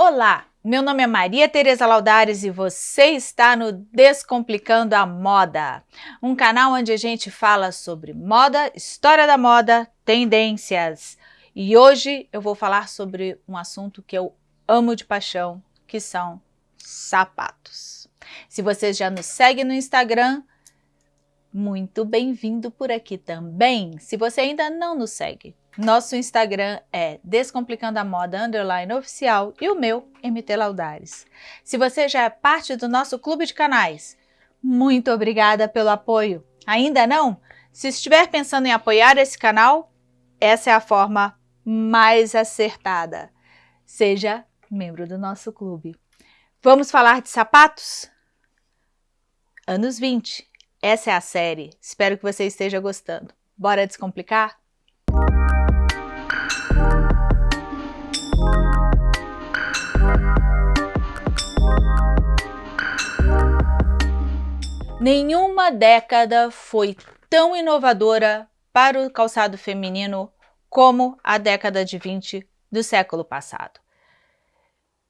Olá, meu nome é Maria Tereza Laudares e você está no Descomplicando a Moda, um canal onde a gente fala sobre moda, história da moda, tendências. E hoje eu vou falar sobre um assunto que eu amo de paixão, que são sapatos. Se você já nos segue no Instagram, muito bem-vindo por aqui também. Se você ainda não nos segue, nosso Instagram é Descomplicando a Moda Underline Oficial e o meu, MT Laudares. Se você já é parte do nosso clube de canais, muito obrigada pelo apoio. Ainda não? Se estiver pensando em apoiar esse canal, essa é a forma mais acertada. Seja membro do nosso clube. Vamos falar de sapatos? Anos 20. Essa é a série. Espero que você esteja gostando. Bora descomplicar? Nenhuma década foi tão inovadora para o calçado feminino como a década de 20 do século passado.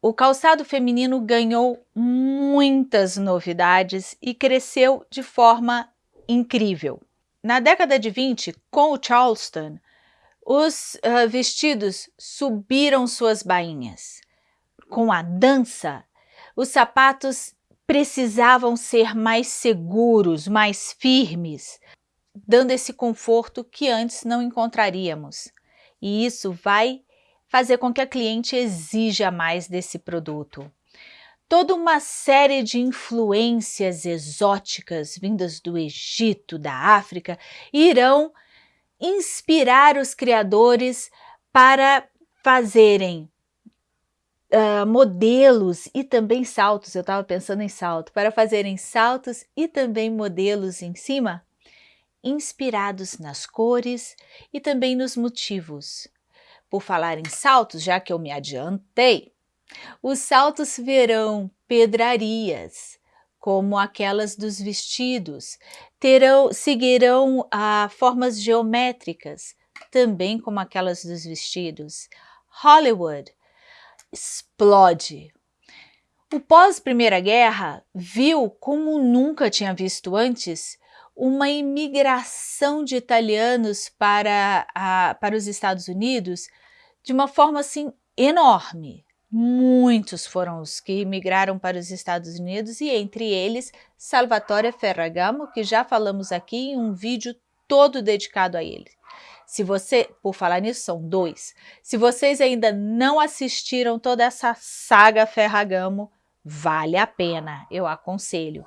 O calçado feminino ganhou muitas novidades e cresceu de forma incrível. Na década de 20, com o Charleston, os uh, vestidos subiram suas bainhas. Com a dança, os sapatos precisavam ser mais seguros, mais firmes, dando esse conforto que antes não encontraríamos. E isso vai fazer com que a cliente exija mais desse produto. Toda uma série de influências exóticas vindas do Egito, da África, irão inspirar os criadores para fazerem uh, modelos e também saltos, eu estava pensando em salto, para fazerem saltos e também modelos em cima, inspirados nas cores e também nos motivos. Por falar em saltos, já que eu me adiantei, os saltos verão pedrarias, como aquelas dos vestidos, terão, seguirão ah, formas geométricas, também como aquelas dos vestidos. Hollywood explode. O pós-Primeira Guerra viu, como nunca tinha visto antes, uma imigração de italianos para, a, para os Estados Unidos de uma forma assim enorme. Muitos foram os que imigraram para os Estados Unidos e entre eles Salvatore Ferragamo, que já falamos aqui em um vídeo todo dedicado a ele. Se você, por falar nisso, são dois. Se vocês ainda não assistiram toda essa saga Ferragamo, vale a pena, eu aconselho.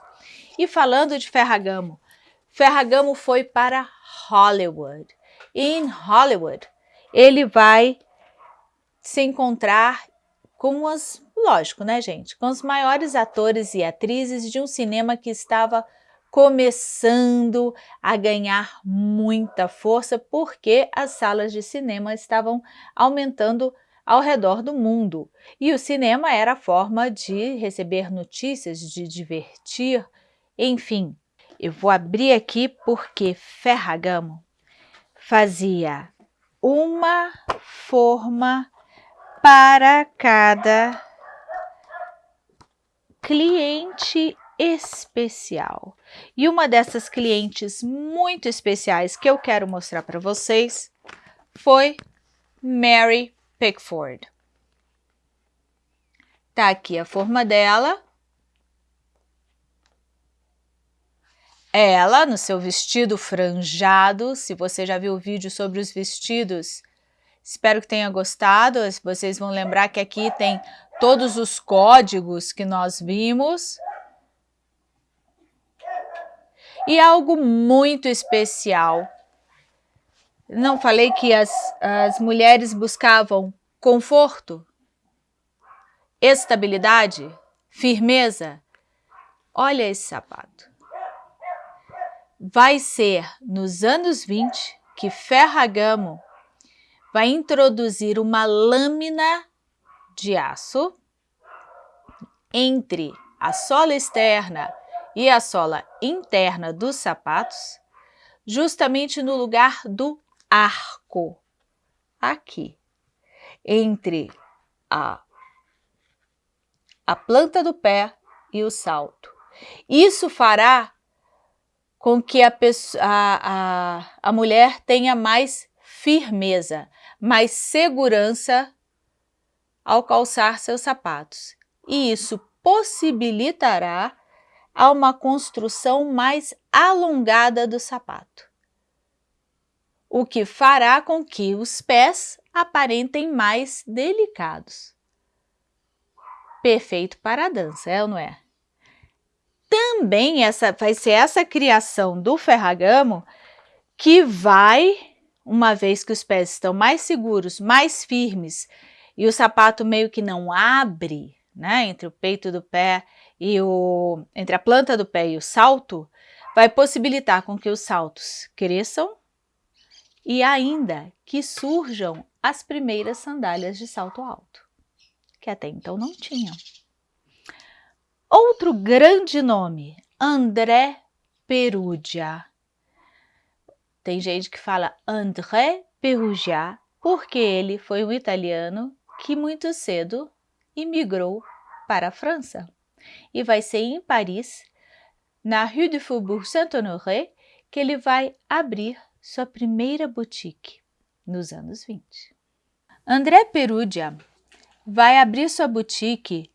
E falando de Ferragamo, Ferragamo foi para Hollywood. Em Hollywood, ele vai se encontrar com as, lógico, né, gente, com os maiores atores e atrizes de um cinema que estava começando a ganhar muita força porque as salas de cinema estavam aumentando ao redor do mundo. E o cinema era a forma de receber notícias, de divertir, enfim. Eu vou abrir aqui porque Ferragamo fazia uma forma para cada cliente especial. E uma dessas clientes muito especiais que eu quero mostrar para vocês foi Mary Pickford. Tá aqui a forma dela. Ela, no seu vestido franjado, se você já viu o vídeo sobre os vestidos, espero que tenha gostado. Vocês vão lembrar que aqui tem todos os códigos que nós vimos e algo muito especial. Não falei que as, as mulheres buscavam conforto, estabilidade, firmeza? Olha esse sapato. Vai ser nos anos 20 que Ferragamo vai introduzir uma lâmina de aço entre a sola externa e a sola interna dos sapatos, justamente no lugar do arco, aqui, entre a a planta do pé e o salto. Isso fará com que a, pessoa, a, a, a mulher tenha mais firmeza, mais segurança ao calçar seus sapatos. E isso possibilitará a uma construção mais alongada do sapato, o que fará com que os pés aparentem mais delicados. Perfeito para a dança, é ou não é? Também essa, vai ser essa criação do ferragamo que vai, uma vez que os pés estão mais seguros, mais firmes, e o sapato meio que não abre, né, entre o peito do pé e o entre a planta do pé e o salto, vai possibilitar com que os saltos cresçam e ainda que surjam as primeiras sandálias de salto alto, que até então não tinham. Outro grande nome, André Perugia. Tem gente que fala André Perugia porque ele foi um italiano que muito cedo imigrou para a França. E vai ser em Paris, na Rue du Faubourg Saint-Honoré, que ele vai abrir sua primeira boutique nos anos 20. André Perugia vai abrir sua boutique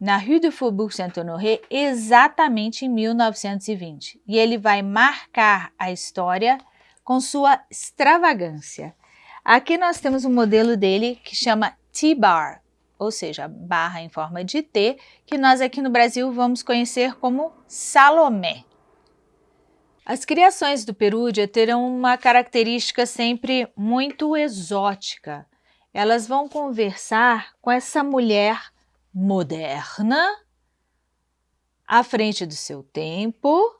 na Rue du Faubourg Saint-Honoré exatamente em 1920 e ele vai marcar a história com sua extravagância. Aqui nós temos um modelo dele que chama T-Bar, ou seja, barra em forma de T, que nós aqui no Brasil vamos conhecer como Salomé. As criações do Perúdia terão uma característica sempre muito exótica. Elas vão conversar com essa mulher moderna, à frente do seu tempo,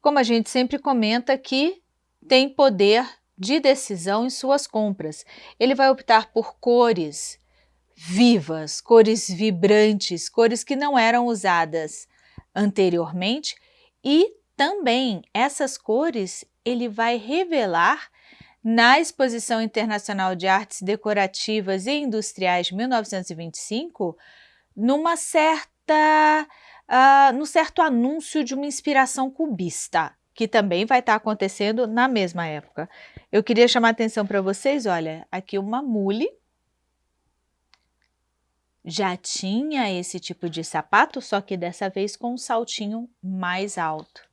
como a gente sempre comenta que tem poder de decisão em suas compras. Ele vai optar por cores vivas, cores vibrantes, cores que não eram usadas anteriormente e também essas cores ele vai revelar na Exposição Internacional de Artes Decorativas e Industriais de 1925 numa certa, uh, num certo anúncio de uma inspiração cubista, que também vai estar acontecendo na mesma época. Eu queria chamar a atenção para vocês, olha, aqui uma mule, já tinha esse tipo de sapato, só que dessa vez com um saltinho mais alto.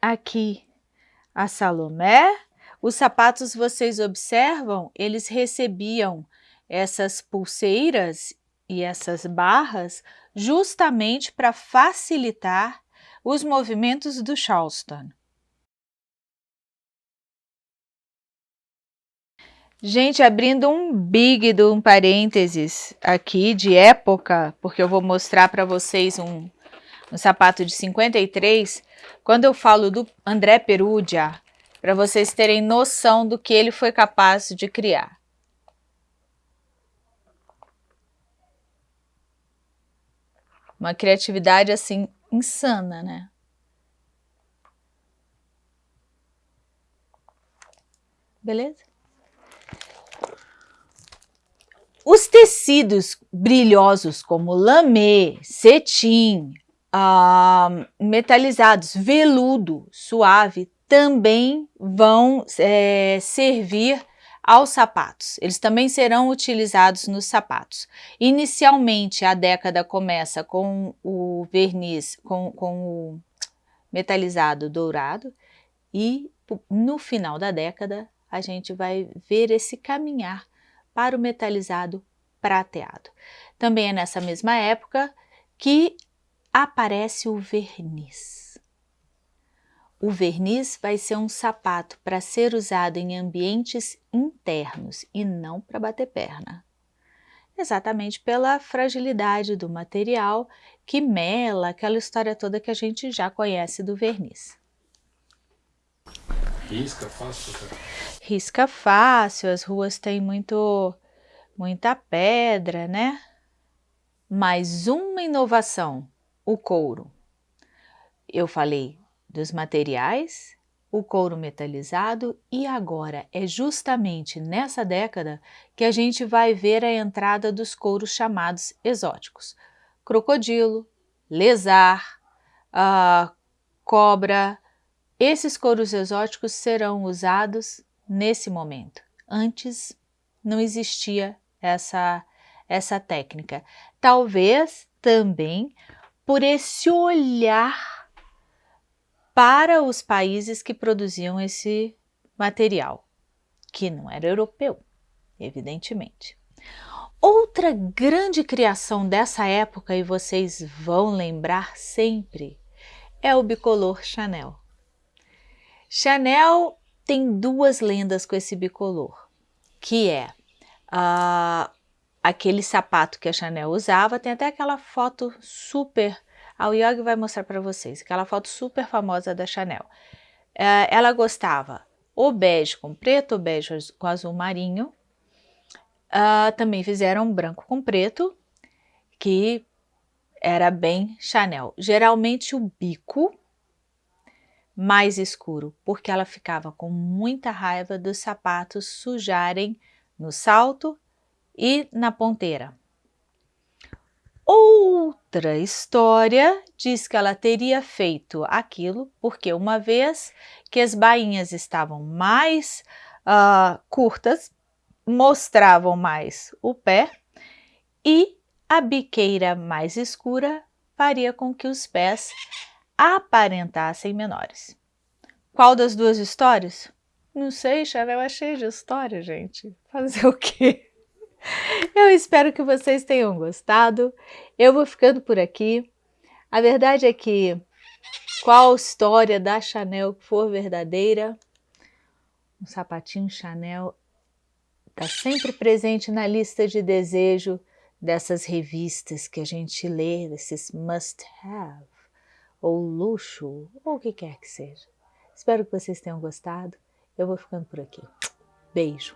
Aqui a Salomé, os sapatos vocês observam, eles recebiam essas pulseiras e essas barras justamente para facilitar os movimentos do Charleston. Gente, abrindo um big de um parênteses aqui de época, porque eu vou mostrar para vocês um, um sapato de 53, quando eu falo do André Perugia, para vocês terem noção do que ele foi capaz de criar. Uma criatividade assim insana, né? Beleza? Os tecidos brilhosos como lamê, cetim, ah, metalizados, veludo, suave, também vão é, servir aos sapatos. Eles também serão utilizados nos sapatos. Inicialmente, a década começa com o verniz, com, com o metalizado dourado e no final da década a gente vai ver esse caminhar para o metalizado prateado. Também é nessa mesma época que aparece o verniz. O verniz vai ser um sapato para ser usado em ambientes internos e não para bater perna. Exatamente pela fragilidade do material que mela aquela história toda que a gente já conhece do verniz. Risca fácil? Risca fácil, as ruas têm muito, muita pedra, né? Mais uma inovação, o couro. Eu falei dos materiais, o couro metalizado e agora é justamente nessa década que a gente vai ver a entrada dos couros chamados exóticos. Crocodilo, lesar, uh, cobra, esses couros exóticos serão usados nesse momento. Antes não existia essa, essa técnica. Talvez também por esse olhar para os países que produziam esse material, que não era europeu, evidentemente. Outra grande criação dessa época, e vocês vão lembrar sempre, é o bicolor Chanel. Chanel tem duas lendas com esse bicolor, que é uh, aquele sapato que a Chanel usava, tem até aquela foto super a Yogi vai mostrar para vocês aquela foto super famosa da Chanel. É, ela gostava o bege com preto, o bege com azul marinho. Uh, também fizeram branco com preto, que era bem Chanel. Geralmente o bico mais escuro, porque ela ficava com muita raiva dos sapatos sujarem no salto e na ponteira. Outra história diz que ela teria feito aquilo porque uma vez que as bainhas estavam mais uh, curtas, mostravam mais o pé e a biqueira mais escura faria com que os pés aparentassem menores. Qual das duas histórias? Não sei, Chanel é cheio de história, gente. Fazer o quê? Eu espero que vocês tenham gostado. Eu vou ficando por aqui. A verdade é que qual história da Chanel for verdadeira, um sapatinho Chanel está sempre presente na lista de desejo dessas revistas que a gente lê, desses must have, ou luxo, ou o que quer que seja. Espero que vocês tenham gostado. Eu vou ficando por aqui. Beijo!